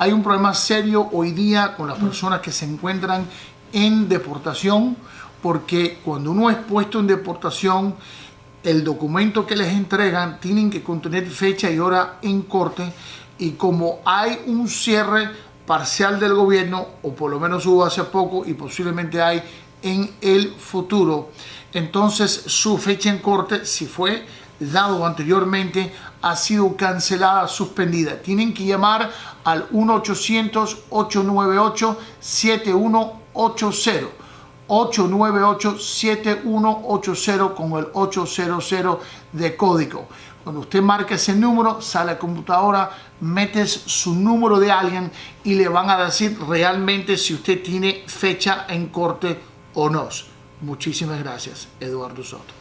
Hay un problema serio hoy día con las personas que se encuentran en deportación, porque cuando uno es puesto en deportación, el documento que les entregan tienen que contener fecha y hora en corte y como hay un cierre parcial del gobierno, o por lo menos hubo hace poco y posiblemente hay en el futuro, entonces su fecha en corte, si fue dado anteriormente, ha sido cancelada, suspendida. Tienen que llamar al 1-800-898-7180. 898-7180 con el 800 de código. Cuando usted marca ese número, sale a la computadora, metes su número de alguien y le van a decir realmente si usted tiene fecha en corte o no. Muchísimas gracias, Eduardo Soto.